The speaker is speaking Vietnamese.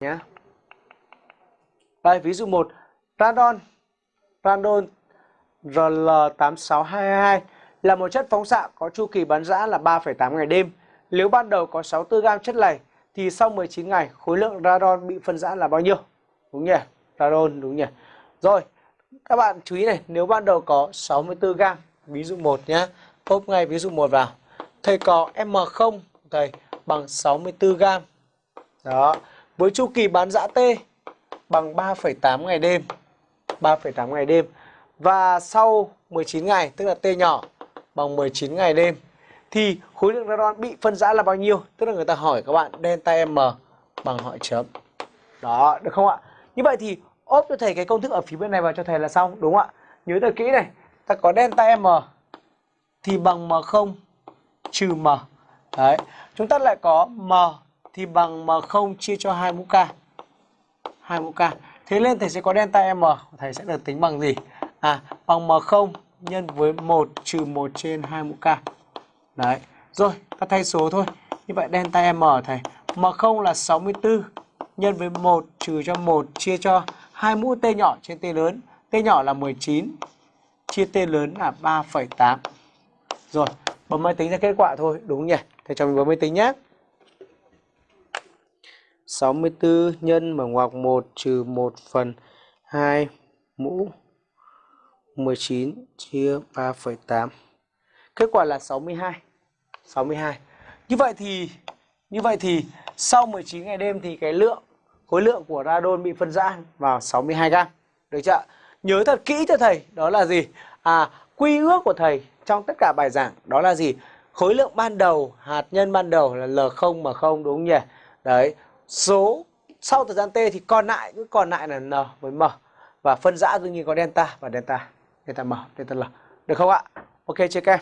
nhé. Đây ví dụ 1, radon radon RL8622 là một chất phóng xạ có chu kỳ bán rã là 3,8 ngày đêm. Nếu ban đầu có 64 gam chất này thì sau 19 ngày khối lượng radon bị phân rã là bao nhiêu? Đúng nhỉ? Radon đúng nhỉ? Rồi, các bạn chú ý này, nếu ban đầu có 64 gam, ví dụ 1 nhé, pop ngay ví dụ 1 vào. Thầy có M0 thầy bằng 64 gam. Đó, với chu kỳ bán dã T bằng 3,8 ngày đêm. 3,8 ngày đêm. Và sau 19 ngày, tức là T nhỏ bằng 19 ngày đêm thì khối lượng radon bị phân rã là bao nhiêu? Tức là người ta hỏi các bạn delta M bằng hỏi chấm. Đó, được không ạ? Như vậy thì ốp cho thầy cái công thức ở phía bên này vào cho thầy là xong, đúng không ạ? Nhớ thật kỹ này, ta có delta M thì bằng M0 trừ M. Đấy, chúng ta lại có M thì bằng M0 chia cho 2 mũ K. 2 mũ K. Thế nên thầy sẽ có delta M, thầy sẽ được tính bằng gì? À, bằng M0 nhân với 1 trừ 1 trên 2 mũ K. Đấy. Rồi, ta thay số thôi. Như vậy delta M thầy. M0 là 64 nhân với 1 trừ cho 1 chia cho 2 mũ T nhỏ trên T lớn. T nhỏ là 19 chia T lớn là 3,8. Rồi, bấm máy tính ra kết quả thôi. Đúng nhỉ? Thầy cho mình bấm máy tính nhé. 64 nhân mở ngoặc 1 trừ 1 phần 2 mũ 19 chia 3,8. Kết quả là 62. 62. Như vậy thì như vậy thì sau 19 ngày đêm thì cái lượng khối lượng của radon bị phân rã vào 62 gram. Được chưa? Nhớ thật kỹ cho thầy, đó là gì? À, quy ước của thầy trong tất cả bài giảng đó là gì? Khối lượng ban đầu, hạt nhân ban đầu là L0 mà không đúng không nhỉ? Đấy, số sau thời gian T thì còn lại cứ còn lại là N với M và phân rã đương nhiên có delta và delta delta M, delta L. Được không ạ? Ok chưa các em?